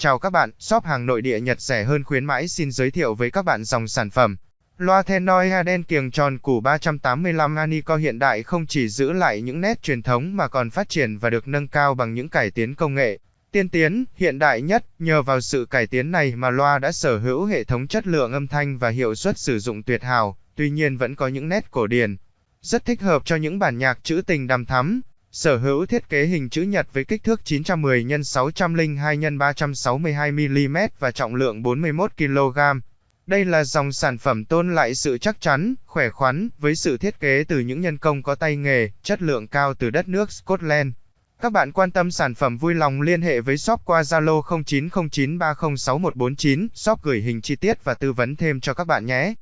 Chào các bạn, shop hàng nội địa Nhật rẻ hơn khuyến mãi xin giới thiệu với các bạn dòng sản phẩm. Loa Tenoi Aden kiềng tròn củ 385 Anico hiện đại không chỉ giữ lại những nét truyền thống mà còn phát triển và được nâng cao bằng những cải tiến công nghệ. Tiên tiến, hiện đại nhất, nhờ vào sự cải tiến này mà loa đã sở hữu hệ thống chất lượng âm thanh và hiệu suất sử dụng tuyệt hảo, tuy nhiên vẫn có những nét cổ điển. Rất thích hợp cho những bản nhạc trữ tình đằm thắm, Sở hữu thiết kế hình chữ nhật với kích thước 910 x 602 x 362 mm và trọng lượng 41 kg. Đây là dòng sản phẩm tôn lại sự chắc chắn, khỏe khoắn, với sự thiết kế từ những nhân công có tay nghề, chất lượng cao từ đất nước Scotland. Các bạn quan tâm sản phẩm vui lòng liên hệ với shop qua Zalo 0909306149, shop gửi hình chi tiết và tư vấn thêm cho các bạn nhé.